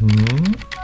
嗯。